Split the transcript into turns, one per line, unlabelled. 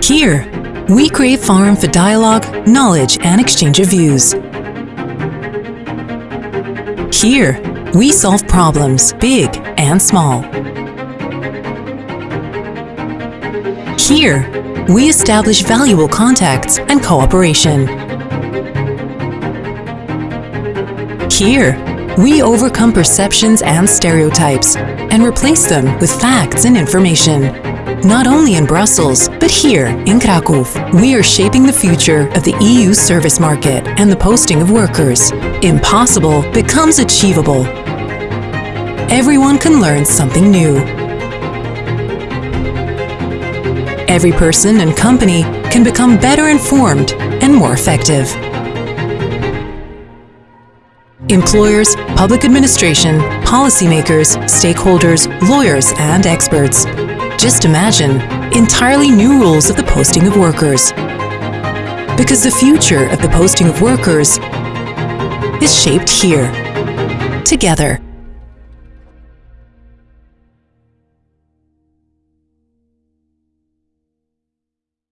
Here, we create forum for dialogue, knowledge, and exchange of views. Here, we solve problems, big and small. Here, we establish valuable contacts and cooperation. Here, we overcome perceptions and stereotypes and replace them with facts and information. Not only in Brussels, but here in Krakow, we are shaping the future of the EU service market and the posting of workers. Impossible becomes achievable. Everyone can learn something new. Every person and company can become better informed and more effective. Employers, public administration, policymakers, stakeholders, lawyers, and experts. Just imagine entirely new rules of the posting of workers. Because the future of the posting of workers is shaped here, together.